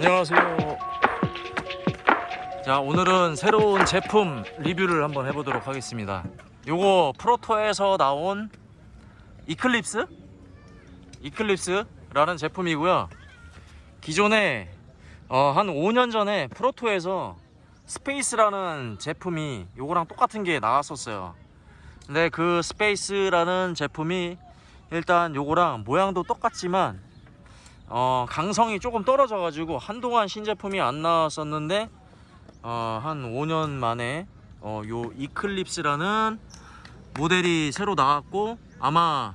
안녕하세요. 자, 오늘은 새로운 제품 리뷰를 한번 해보도록 하겠습니다. 요거 Proto에서 나온 Eclipse? Eclipse라는 제품이고요. 기존에 어, 한 5년 전에 Proto에서 Space라는 제품이 요거랑 똑같은 게 나왔었어요. 근데 그 Space라는 제품이 일단 요거랑 모양도 똑같지만 어, 강성이 조금 떨어져 가지고 한동안 신제품이 안 나왔었는데 어, 한 5년 만에 어, 요 이클립스라는 모델이 새로 나왔고 아마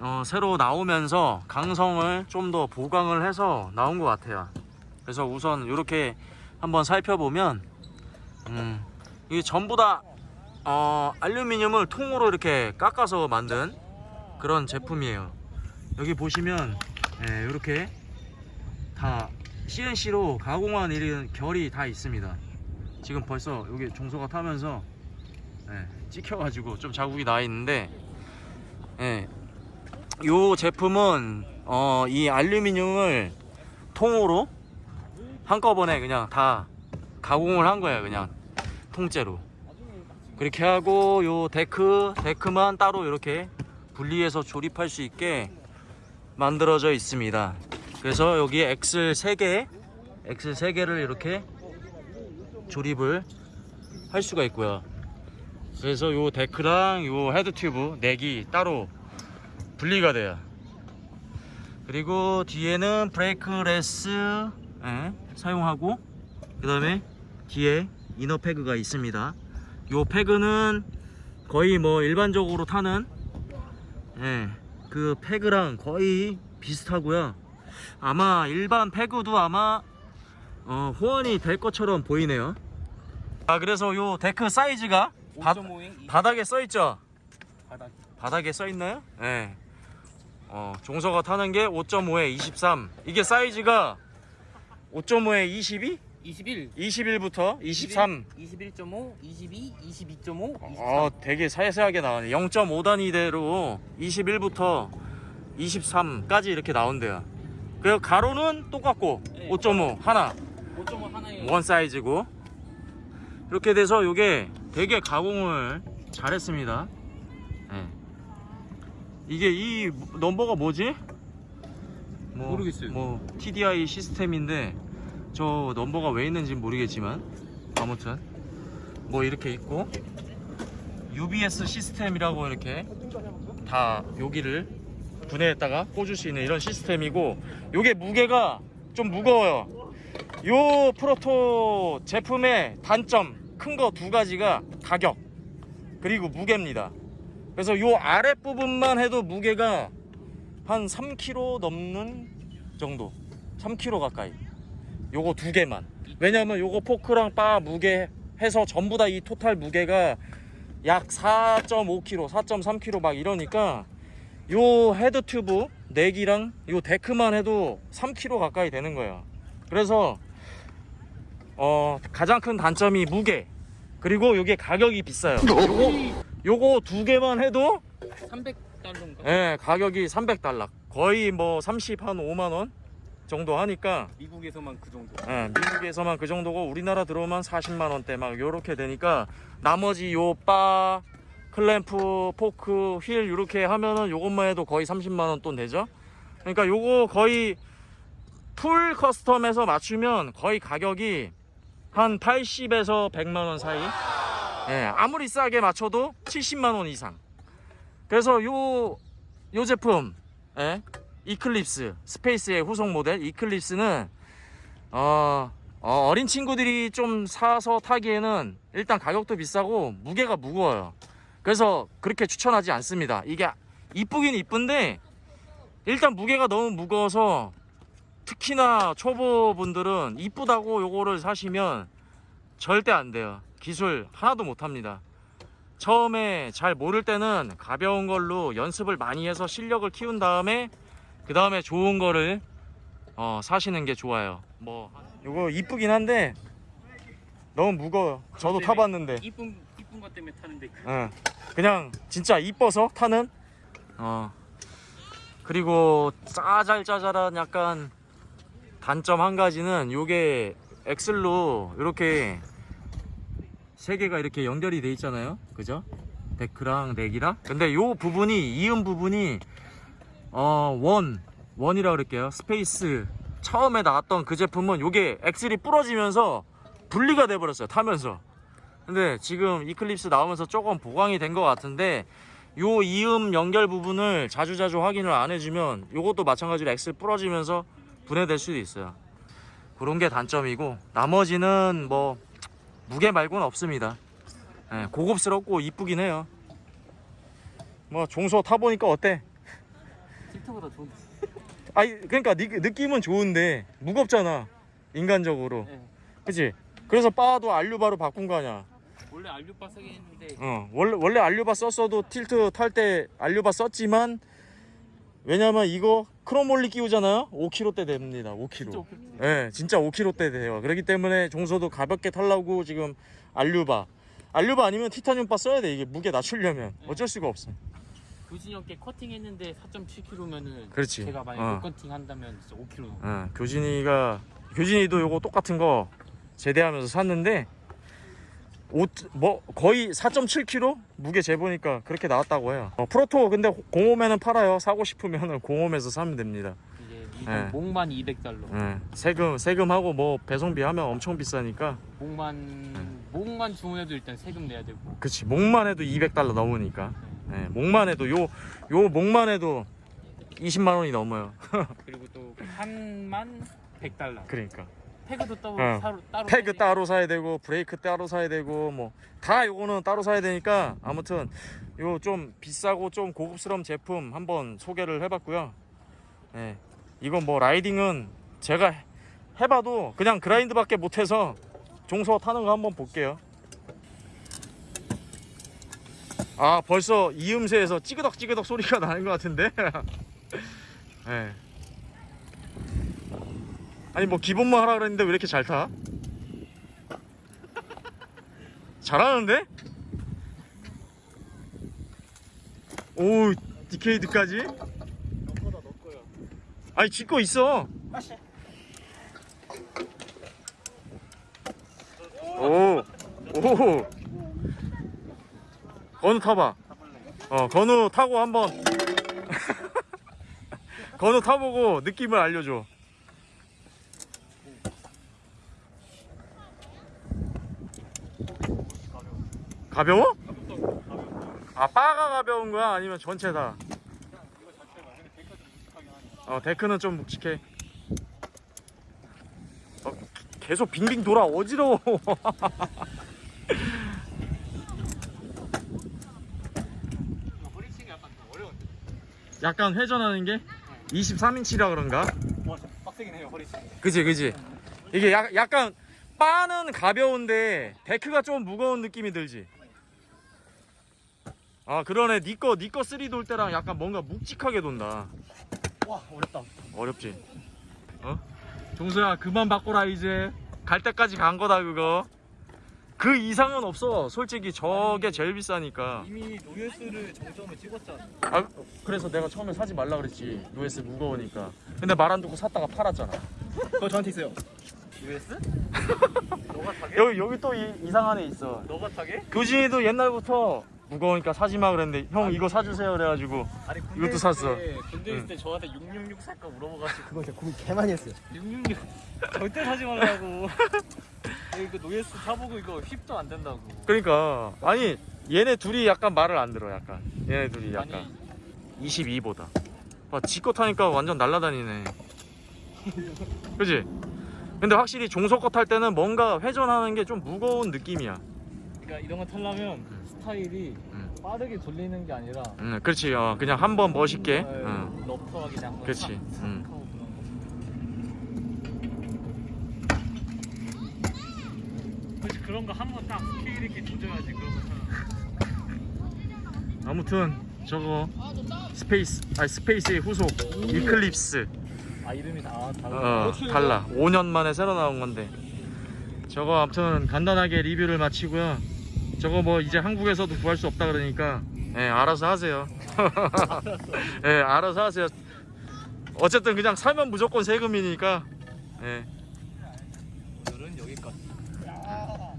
어, 새로 나오면서 강성을 좀 더 보강을 해서 나온 것 같아요. 그래서 우선 이렇게 한번 살펴보면 음, 이게 전부 다 어, 알루미늄을 통으로 이렇게 깎아서 만든 그런 제품이에요. 여기 보시면 예, 이렇게 다 CNC로 가공한 이런 결이 다 있습니다. 지금 벌써 여기 종소가 타면서 예, 찍혀가지고 좀 자국이 나 있는데 예, 이 제품은 어, 이 알루미늄을 통으로 한꺼번에 그냥 다 가공을 한 거예요 그냥 통째로. 그렇게 하고 요 데크 데크만 따로 이렇게 분리해서 조립할 수 있게 만들어져 있습니다. 그래서 여기 axle 3개 axle 3개를 이렇게 조립을 할 수가 있고요. 그래서 요 데크랑 요 head tube neck이 따로 분리가 돼요. 그리고 뒤에는 brakeless 예, 사용하고 그 다음에 뒤에 inner peg가 있습니다. 요 peg는 거의 뭐 일반적으로 타는 예, 그 peg랑 거의 비슷하고요 아마 일반 peg도 아마 어, 호환이 될 것처럼 보이네요 아 그래서 요 데크 사이즈가 바, 5.5행 바닥에 써있죠 바닥 바닥에 써있나요? 네. 어, 종서가 타는 게 5.5에 23 이게 사이즈가 5.5에 22? 21 21부터 23 21.5 22 22.5 23 어, 되게 세세하게 나오네 0.5단위대로 21부터 23까지 이렇게 나온대요 그 가로는 똑같고 네. 5.5 하나 5.5 하나에 원 사이즈고 이렇게 돼서 이게 되게 가공을 잘했습니다 네. 이게 이 넘버가 뭐지? 뭐, 모르겠어요. 뭐 TDI 시스템인데 저 넘버가 왜 있는지 모르겠지만 아무튼. 뭐 이렇게 있고 UBS 시스템이라고 이렇게 다 여기를 분해했다가 꽂을 수 있는 이런 시스템이고 요게 무게가 좀 무거워요. 요 프로토 제품의 단점 큰 거 두 가지가 가격 그리고 무게입니다. 그래서 요 아랫부분만 해도 무게가 한 3kg 넘는 정도 3kg 가까이 요거 두 개만. 왜냐면 요거 포크랑 바 무게 해서 전부 다 이 total 무게가 약 4.5kg 4.3kg 막 이러니까 요 head tube neck이랑 요 데크만 해도 3kg 가까이 되는 거예요 그래서 어 가장 큰 단점이 무게. 그리고 요게 가격이 비싸요. 요거 요거 두 개만 해도 300달러인가? 예 가격이 300달러. 거의 뭐 30 한 5만원 정도 하니까 미국에서만 그 정도. 예, 미국에서만 그 정도고 우리나라 들어오면 40만원대 막 요렇게 되니까 나머지 요 바 클램프 포크 휠 이렇게 하면은 요것만 해도 거의 30만원 돈 되죠? 그러니까 요거 거의 full custom에서 맞추면 거의 가격이 한 80에서 100만원 사이. 예, 아무리 싸게 맞춰도 70만원 이상. 그래서 요, 요 제품 예, Eclipse Space의 후속 모델 Eclipse는 어, 어, 린 친구들이 좀 사서 타기에는 일단 가격도 비싸고 무게가 무거워요. 그래서 그렇게 추천하지 않습니다. 이게 이쁘긴 이쁜데 일단 무게가 너무 무거워서 특히나 초보분들은 이쁘다고 요거를 사시면 절대 안 돼요. 기술 하나도 못합니다. 처음에 잘 모를 때는 가벼운 걸로 연습을 많이 해서 실력을 키운 다음에 그 다음에 좋은 거를 어, 사시는 게 좋아요 뭐 요거 이쁘긴 한데 너무 무거워요 저도 때문에 타봤는데 이쁜 이쁜 것 때문에 타는데 그 응. 그냥 진짜 이뻐서 타는 어 그리고 짜잘짜잘한 약간 단점 한 가지는 요게 axle로 이렇게 세 개가 이렇게 연결이 돼 있잖아요. 그죠? 데크랑 neck이랑. 근데 요 부분이 이음 부분이 어, one one이라 그럴게요. Space 처음에 나왔던 그 제품은 요게 axle이 부러지면서 분리가 돼 버렸어요. 타면서. 근데 지금 이클립스 나오면서 조금 보강이 된 것 같은데 요 이음 연결 부분을 자주자주 확인을 안 해주면 요것도 마찬가지로 엑셀 부러지면서 분해될 수도 있어요 그런 게 단점이고 나머지는 뭐 무게 말고는 없습니다 예, 고급스럽고 이쁘긴 해요 뭐 종소 타보니까 어때? 틱톡보다 좋은데. 아니 그러니까 니- 느낌은 좋은데 무겁잖아 인간적으로 네. 그치? 그래서 바도 알류바로 바꾼 거 아니야 원래 알류바 세게 했는데 어, 원래 원래 알류바 썼어도 틸트 탈 때 알류바 썼지만 왜냐면 이거 크롬올리 끼우잖아요. 5kg대 됩니다. 5kg. 진짜 오피트. 예, 진짜 5kg대 돼요. 그렇기 때문에 종소도 가볍게 탈라고 지금 알류바. 알류바 아니면 티타늄바 써야 돼. 이게 무게 낮추려면 어쩔 수가 없어. 교진이 형께 커팅 했는데 4.7kg면은 그렇지. 제가 만약 어. 에 커팅 한다면 진짜 5kg. 어, 교진이가 교진이도 요거 똑같은 거 제대하면서 샀는데 옷 뭐 거의 4.7kg 무게 재보니까 그렇게 나왔다고 해요. 어, 프로토 근데 공홈에는 팔아요. 사고 싶으면은 공홈에서 사면 됩니다. 네. 목만 200달러. 예, 세금 세금하고 뭐 배송비 하면 엄청 비싸니까 목만 목만 주문해도 일단 세금 내야 되고. 그치 목만 해도 200달러 넘으니까 예, 목만 해도 요 요 목만 해도 20만 원이 넘어요. 그리고 또 한만 100달러. 그러니까 태그도 따로 어. 따로 따로 패그 사야 돼. 따로 사야 되고 브레이크 따로 사야 되고 뭐 다 요거는 따로 사야 되니까 아무튼 요 좀 비싸고 좀 고급스러운 제품 한번 소개를 해봤고요. 예, 이건 뭐 라이딩은 제가 해봐도 그냥 그라인드밖에 못해서 종소 타는 거 한번 볼게요. 아 벌써 이음새에서 찌그덕 찌그덕 소리가 나는 것 같은데. 예. 아니 뭐 기본만 하라 그랬는데 왜 이렇게 잘 타? 잘하는데? 오 디케이드까지? 너거다 너 거야. 아니 쥐거 있어 오 오. 건우 타봐. 어 건우 타고 한번. 건우 타보고 느낌을 알려줘. 가벼워? 아 바가 가벼운 거야? 아니면 전체 다? 어 데크는 좀 묵직해. 어, 계속 빙빙 돌아. 어지러워 허리치기 약간 좀 어려운데. 약간 회전하는 게? 23인치라 그런가? 와, 빡세긴 해요 허리치기. 그지 그지 이게 약, 약간 바는 가벼운데 데크가 좀 무거운 느낌이 들지. 아 그러네. 니꺼 니꺼 3돌 때랑 약간 뭔가 묵직하게 돈다. 와 어렵다. 어렵지. 어? 종수야 그만 바꿔라 이제. 갈 때까지 간 거다 그거 그 이상은 없어 솔직히 저게 제일 비싸니까 이미 노예스를 정점을 찍었잖아. 아 그래서 내가 처음에 사지 말라 그랬지 US 무거우니까 근데 말 안 듣고 샀다가 팔았잖아 그거 저한테 있어요. 노예스? 너가 타게? 여기 여기 또 이, 이상한 애 있어 너가 타게? 교진이도 옛날부터 무거우니까 사지 마 그랬는데 형 이거 사주세요 그래가지고 아니 군대 이것도 있을 샀어. 때, 군대 있을 때 저한테 666 살까 물어봐가지고 그거 진짜 고민 개 많이 했어요. 666 절대 사지 말라고. 이거 노예스 타보고 이거 힙도 안 된다고. 그러니까 아니 얘네 둘이 약간 말을 안 들어 약간 얘네 둘이 약간 아니 22보다 봐 지거 타니까 완전 날라다니네 그지? 근데 확실히 종소거 탈 때는 뭔가 회전하는 게 좀 무거운 느낌이야 그러니까 이런 거 타려면 스타일이 음. 빠르게 돌리는 게 아니라 응 그렇지 어, 그냥 한 번 멋있게 어, 응. 러프하게 그냥 한번 그치, 싹, 싹 음. 하고 그런 거. 그치 그런 거 한 번 딱 스케일 있게 조져야지 그런 거 참. 아무튼 저거 스페이스 아니 스페이스의 후속 이클립스 아 이름이 다 어, 다르다. 달라 5년 만에 새로 나온 건데 저거 아무튼 간단하게 리뷰를 마치고요 저거 뭐 이제 한국에서도 구할 수 없다 그러니까 예 알아서 하세요 예 알아서 하세요 어쨌든 그냥 살면 무조건 세금이니까 예. 오늘은 여기까지.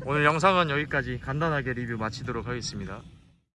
오늘 영상은 여기까지 간단하게 리뷰 마치도록 하겠습니다.